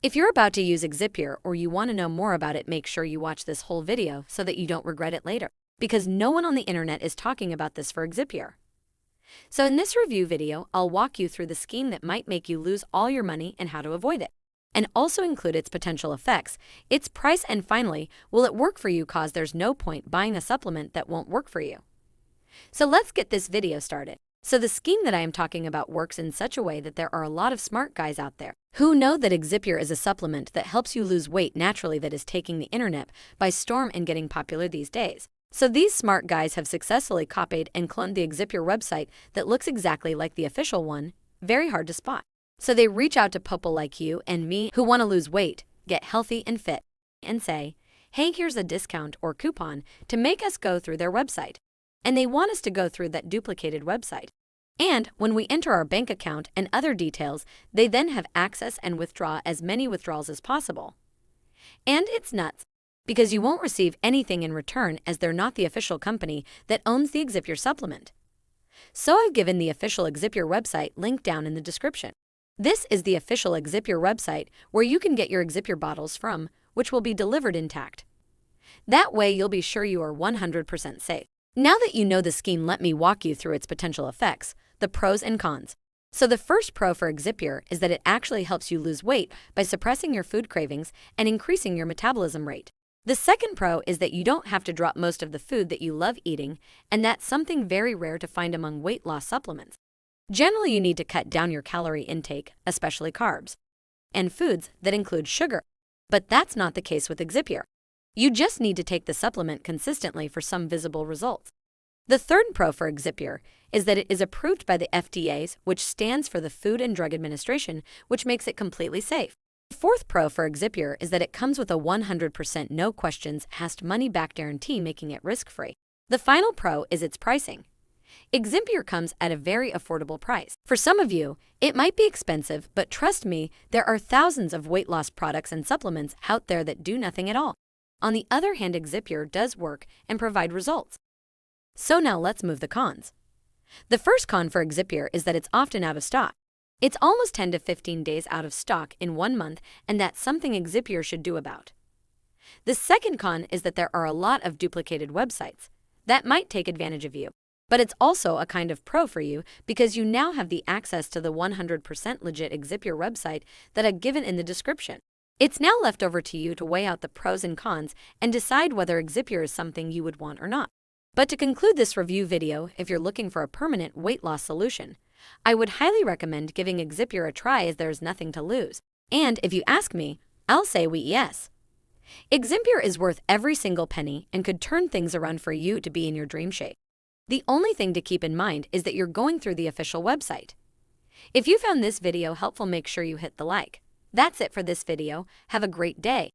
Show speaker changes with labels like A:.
A: If you're about to use Exipure or you want to know more about it, make sure you watch this whole video so that you don't regret it later, because no one on the internet is talking about this for Exipure. So in this review video, I'll walk you through the scheme that might make you lose all your money and how to avoid it, and also include its potential effects, its price, and finally, will it work for you cause there's no point buying a supplement that won't work for you. So let's get this video started. So the scheme that I am talking about works in such a way that there are a lot of smart guys out there who know that Exipure is a supplement that helps you lose weight naturally that is taking the internet by storm and getting popular these days. So these smart guys have successfully copied and cloned the Exipure website that looks exactly like the official one, very hard to spot. So they reach out to people like you and me who want to lose weight, get healthy and fit, and say, hey, here's a discount or coupon to make us go through their website and they want us to go through that duplicated website. And when we enter our bank account and other details, they then have access and withdraw as many withdrawals as possible. And it's nuts, because you won't receive anything in return as they're not the official company that owns the Exipure supplement. So I've given the official Exipure website link down in the description. This is the official Exipure website where you can get your Exipure bottles from, which will be delivered intact. That way you'll be sure you are 100% safe. Now that you know the scheme, let me walk you through its potential effects, the pros and cons. So the first pro for Exipure is that it actually helps you lose weight by suppressing your food cravings and increasing your metabolism rate. The second pro is that you don't have to drop most of the food that you love eating, and that's something very rare to find among weight loss supplements. Generally, you need to cut down your calorie intake, especially carbs, and foods that include sugar. But that's not the case with Exipure. You just need to take the supplement consistently for some visible results. The third pro for Exipure is that it is approved by the FDA, which stands for the Food and Drug Administration, which makes it completely safe. The fourth pro for Exipure is that it comes with a 100% no questions asked money back guarantee, making it risk free. The final pro is its pricing. Exipure comes at a very affordable price. For some of you, it might be expensive, but trust me, there are thousands of weight loss products and supplements out there that do nothing at all. On the other hand, Exipure does work and provide results. So now let's move the cons. The first con for Exipure is that it's often out of stock. It's almost 10 to 15 days out of stock in one month, and that's something Exipure should do about. The second con is that there are a lot of duplicated websites. That might take advantage of you. But it's also a kind of pro for you because you now have the access to the 100% legit Exipure website that I've given in the description. It's now left over to you to weigh out the pros and cons and decide whether Exipure is something you would want or not. But to conclude this review video, if you're looking for a permanent weight loss solution, I would highly recommend giving Exipure a try as there is nothing to lose. And if you ask me, I'll say we yes. Exipure is worth every single penny and could turn things around for you to be in your dream shape. The only thing to keep in mind is that you're going through the official website. If you found this video helpful, make sure you hit the like. That's it for this video. Have a great day.